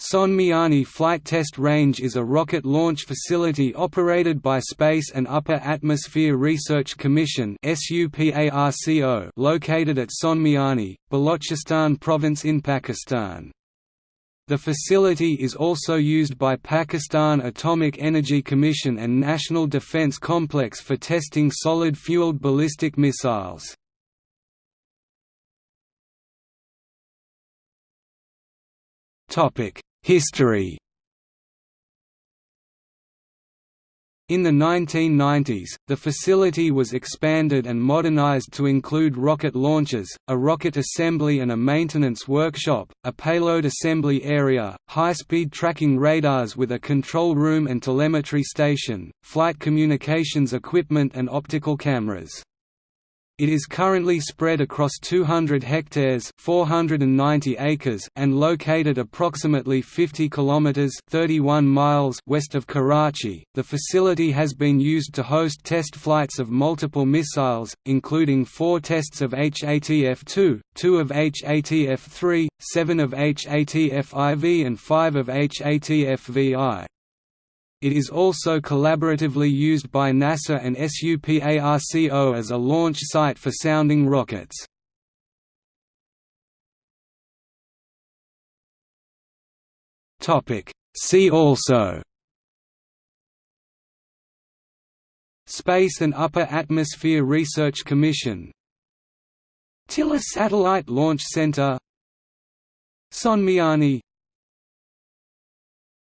Sonmiani Flight Test Range is a rocket launch facility operated by Space and Upper Atmosphere Research Commission located at Sonmiani, Balochistan province in Pakistan. The facility is also used by Pakistan Atomic Energy Commission and National Defence Complex for testing solid-fueled ballistic missiles. Topic History In the 1990s, the facility was expanded and modernized to include rocket launches, a rocket assembly and a maintenance workshop, a payload assembly area, high-speed tracking radars with a control room and telemetry station, flight communications equipment and optical cameras. It is currently spread across 200 hectares (490 acres) and located approximately 50 kilometers (31 miles) west of Karachi. The facility has been used to host test flights of multiple missiles, including 4 tests of HATF-2, 2 of HATF-3, 7 of HATF-IV and 5 of HATF-VI. It is also collaboratively used by NASA and SUPARCO as a launch site for sounding rockets. See also Space and Upper Atmosphere Research Commission Tilla Satellite Launch Center Sonmiani